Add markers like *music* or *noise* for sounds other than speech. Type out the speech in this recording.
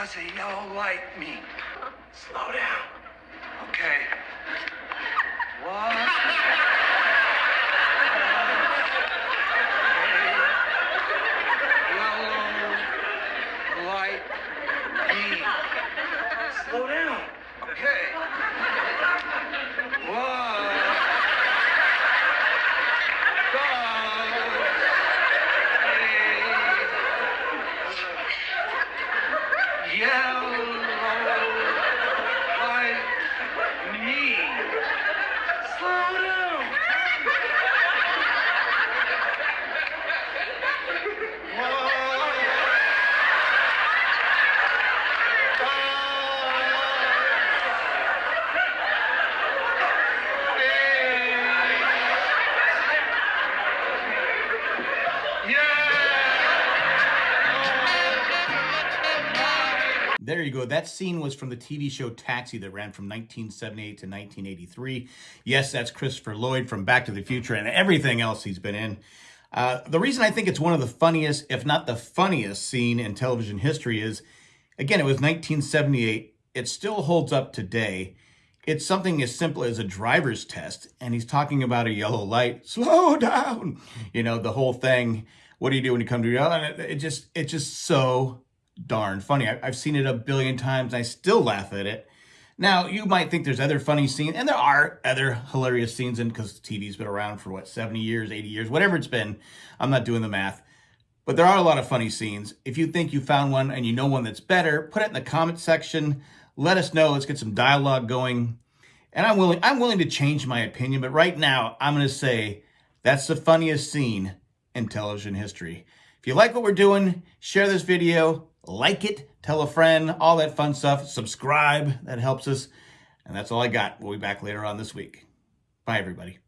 does a yellow light mean? Slow down. Okay. What? Yellow light mean? Slow down. Okay. Does a Yellow light mean? Slow down. There you go. That scene was from the TV show Taxi that ran from 1978 to 1983. Yes, that's Christopher Lloyd from Back to the Future and everything else he's been in. Uh, the reason I think it's one of the funniest, if not the funniest scene in television history is, again, it was 1978. It still holds up today. It's something as simple as a driver's test, and he's talking about a yellow light. *laughs* Slow down, you know the whole thing. What do you do when you come to yellow? And it, it just, it's just so darn funny. I, I've seen it a billion times. I still laugh at it. Now, you might think there's other funny scenes, and there are other hilarious scenes, and because TV's been around for what, 70 years, 80 years, whatever it's been. I'm not doing the math. But there are a lot of funny scenes. If you think you found one and you know one that's better, put it in the comment section. Let us know. Let's get some dialogue going. And I'm willing, I'm willing to change my opinion, but right now I'm going to say that's the funniest scene in television history. If you like what we're doing, share this video, like it, tell a friend, all that fun stuff. Subscribe, that helps us. And that's all I got. We'll be back later on this week. Bye, everybody.